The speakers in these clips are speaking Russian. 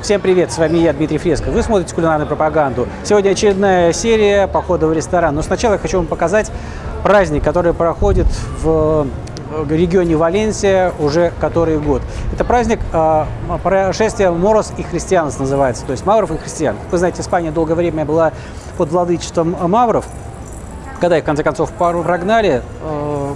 Всем привет, с вами я, Дмитрий Фреско. Вы смотрите кулинарную пропаганду. Сегодня очередная серия похода в ресторан. Но сначала я хочу вам показать праздник, который проходит в регионе Валенсия уже который год. Это праздник э, прошествия Морос и христианств называется, то есть мавров и христиан. Вы знаете, Испания долгое время была под владычеством мавров. Когда их, в конце концов, пару прогнали, э,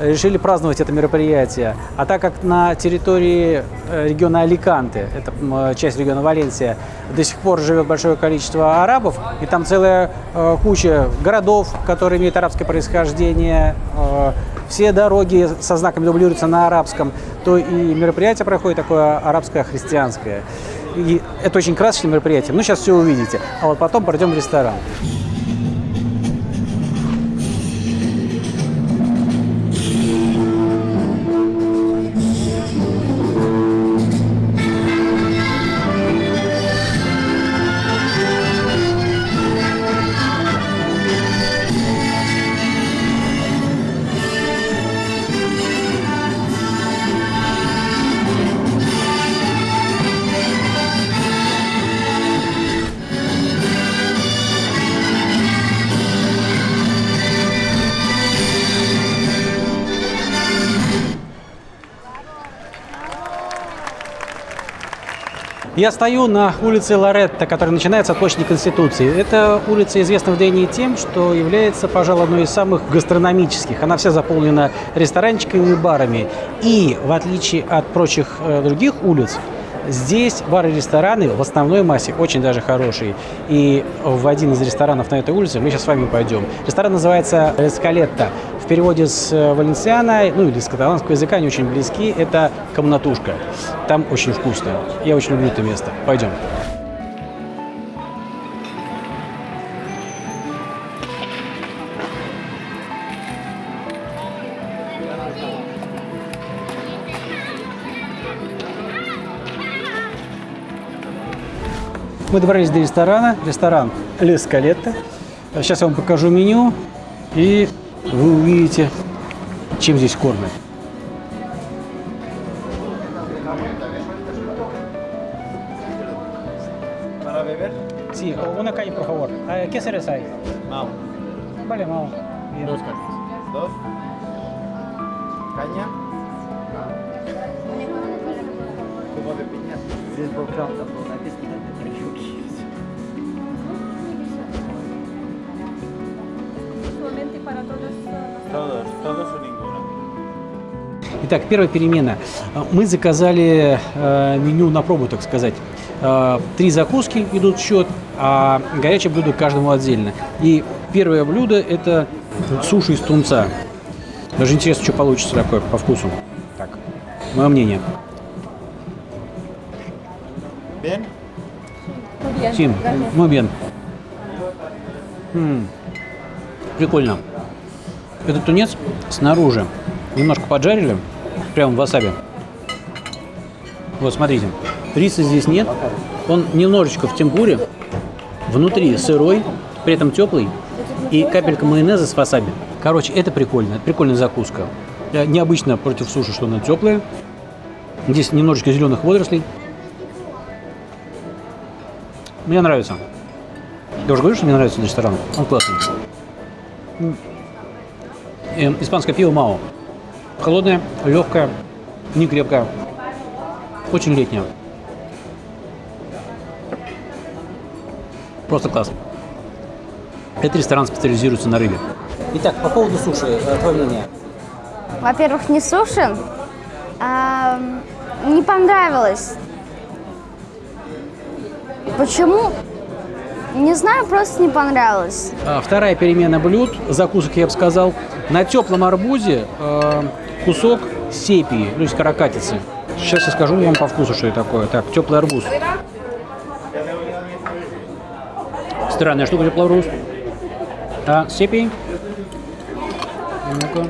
решили праздновать это мероприятие. А так как на территории э, региона Аликанте, это э, часть региона Валенсия, до сих пор живет большое количество арабов, и там целая э, куча городов, которые имеют арабское происхождение, все дороги со знаками дублируются на арабском, то и мероприятие проходит такое арабско-христианское. И это очень красочное мероприятие. Ну, сейчас все увидите. А вот потом пойдем в ресторан. Я стою на улице Лоретта, которая начинается от площади Конституции. Эта улица известна в Дении тем, что является, пожалуй, одной из самых гастрономических. Она вся заполнена ресторанчиками и барами. И, в отличие от прочих э, других улиц, Здесь бары и рестораны в основной массе очень даже хорошие. И в один из ресторанов на этой улице мы сейчас с вами пойдем. Ресторан называется «Эскалетта» переводе с э, валенсиана, ну или с каталанского языка, они очень близки, это комнатушка. Там очень вкусно. Я очень люблю это место. Пойдем. Мы добрались до ресторана. Ресторан Лескалетта. Сейчас я вам покажу меню. И вы увидите, чем здесь кормят. Una calle, por favor. ¿Qué cerveza hay? Mao. Vale, Mao. Bien. Dos cañas. Dos. Caña. Zumo de piña. Todos, todos o ninguno. Итак, первая перемена. Мы заказали э, меню на пробу, так сказать. Э, три закуски идут в счет, а горячее блюдо каждому отдельно. И первое блюдо – это суши из тунца. Даже интересно, что получится такое по вкусу. Так, мое мнение. Bien? Сим, muy bien. М, Прикольно. Этот тунец снаружи немножко поджарили, прямо в васаби. Вот, смотрите, риса здесь нет, он немножечко в темпуре, внутри сырой, при этом теплый, и капелька майонеза с васаби. Короче, это прикольно, это прикольная закуска. Э, Необычно против суши, что она теплая. Здесь немножечко зеленых водорослей. Мне нравится. Я уже говорю, что мне нравится этот ресторан. Он классный. Э, Испанское пиво Мао. Холодное, легкое, не крепкое. Очень летнее. Просто класс. Этот ресторан специализируется на рыбе. Итак, по поводу суши, э, твое мнение? Во-первых, не суши. А, не понравилось. Почему? Не знаю, просто не понравилось. А, Вторая перемена блюд, закусок я бы сказал, на теплом арбузе э, кусок сепии, то есть каракатицы. Сейчас я скажу вам по вкусу, что это такое. Так, теплый арбуз. Странная штука теплый арбуз. А, сепии. Ну-ка.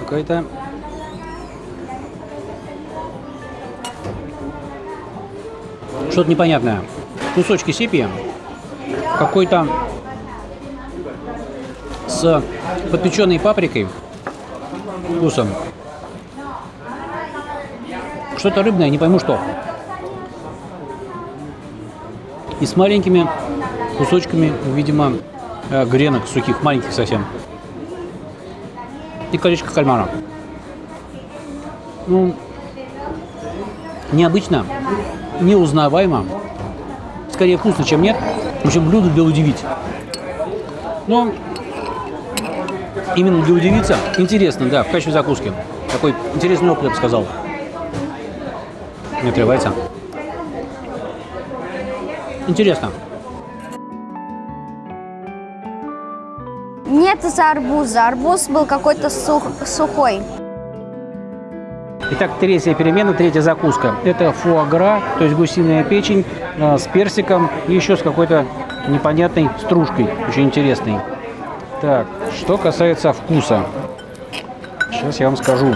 Какая-то... Что-то непонятное. Кусочки сепии какой-то с подпеченной паприкой вкусом. Что-то рыбное, не пойму что. и с маленькими кусочками, видимо, э, гренок сухих, маленьких совсем. И колечко кальмара. Ну, необычно, неузнаваемо. Скорее вкусно, чем нет. В общем, блюдо для удивить. Но именно для удивиться интересно, да, в качестве закуски. Такой интересный опыт, я бы сказал. Не отрывается. Интересно. Нет из-за арбуза. Арбуз был какой-то сух- сухой. Итак, третья перемена, третья закуска. Это фуагра, то есть гусиная печень э, с персиком и еще с какой-то непонятной стружкой, очень интересной. Так, что касается вкуса. Сейчас я вам скажу.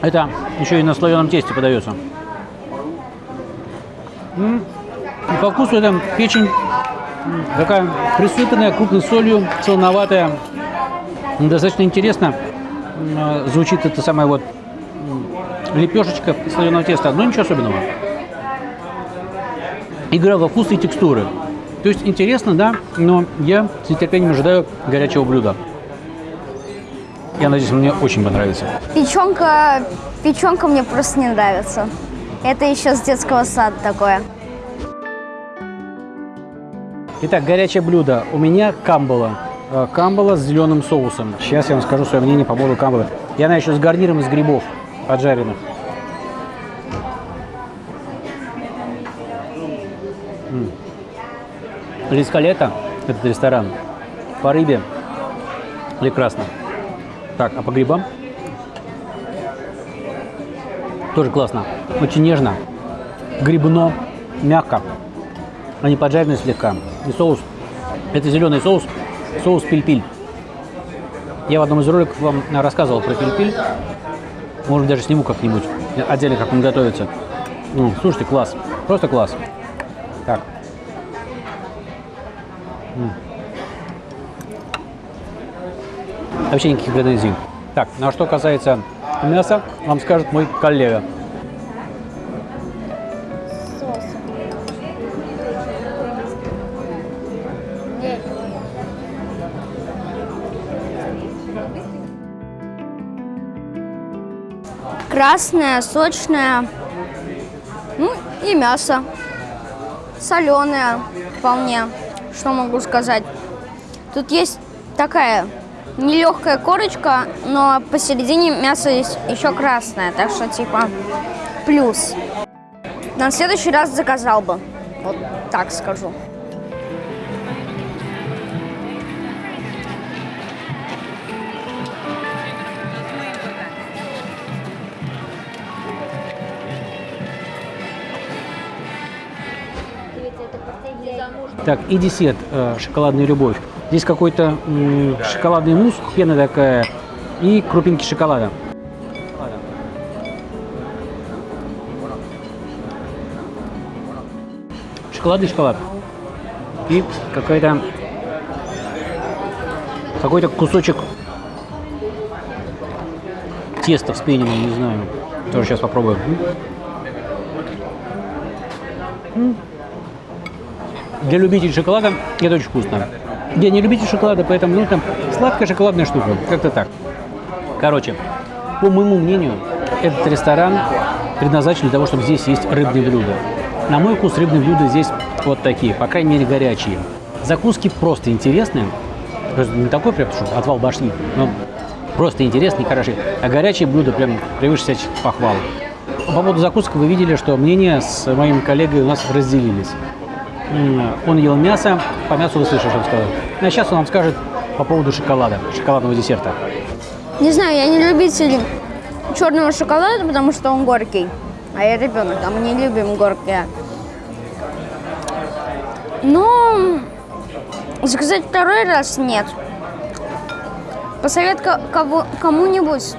Это еще и на слоеном тесте подается. И По вкусу это печень такая присыпанная крупной солью, солоноватая. Достаточно интересно э, звучит это самая вот лепешечка слоеного теста, но ничего особенного. Игра во вкус и текстуры. То есть интересно, да, но я с нетерпением ожидаю горячего блюда. Я надеюсь, мне очень понравится. Печенка, печенка мне просто не нравится. Это еще с детского сада такое. Итак, горячее блюдо. У меня камбала. Э, Камбала с зеленым соусом. Сейчас я вам скажу свое мнение по поводу камбалы. И она еще с гарниром из грибов поджаренных. Рискалета, этот ресторан, по рыбе прекрасно. Так, а по грибам? Тоже классно. Очень нежно. Грибно, мягко. Они поджарены слегка. И соус. Это зеленый соус. Соус пиль-пиль. Я в одном из роликов вам рассказывал про пиль-пиль. Может, даже сниму как-нибудь отдельно, как он готовится. Ну, слушайте, класс. Просто класс. Так. М. Вообще никаких претензий. Так, ну а что касается мяса, вам скажет мой коллега. Красное, сочное. Ну и мясо. Соленое вполне. Что могу сказать? Тут есть такая нелегкая корочка, но посередине мясо есть еще красное. Так что типа плюс. На следующий раз заказал бы. Вот так скажу. Так, и десерт э, шоколадная любовь. Здесь какой-то м, шоколадный мусс, пена такая и крупинки шоколада. Шоколадный шоколад. И какая-то какой-то кусочек теста вспененного, не знаю. Тоже сейчас попробую. Для любителей шоколада это очень вкусно. Я не любитель шоколада, поэтому ну, там сладкая шоколадная штука. Как-то так. Короче, по моему мнению, этот ресторан предназначен для того, чтобы здесь есть рыбные блюда. На мой вкус рыбные блюда здесь вот такие, по крайней мере горячие. Закуски просто интересные. То есть не такой прям, что отвал башни, но просто интересные, хорошие. А горячие блюда прям превыше всяких похвал. По поводу закусок вы видели, что мнения с моим коллегой у нас разделились. М, Он ел мясо, по мясу вы слышали, что он сказал. А сейчас он вам скажет по поводу шоколада, шоколадного десерта. Не знаю, я не любитель черного шоколада, потому что он горький. А я ребенок, а мы не любим горькое. Но заказать второй раз нет. Посовет ко- кого- кому-нибудь.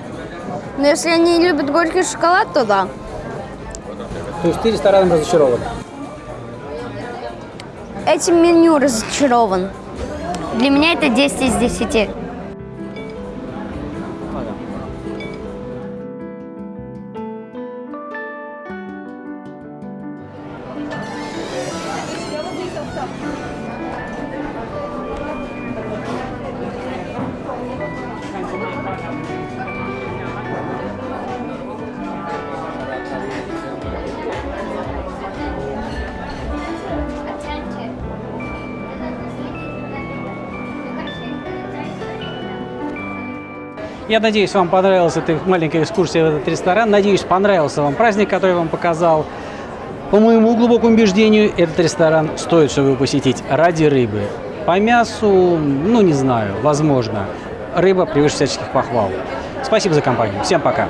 Но если они любят горький шоколад, то да. То есть ты рестораном разочарован? Этим меню разочарован. Для меня это 10 из 10. Я надеюсь, вам понравилась эта маленькая экскурсия в этот ресторан. Надеюсь, понравился вам праздник, который я вам показал. По моему глубокому убеждению, этот ресторан стоит, чтобы его посетить ради рыбы. По мясу, ну не знаю, возможно. Рыба превыше всяческих похвал. Спасибо за компанию. Всем пока.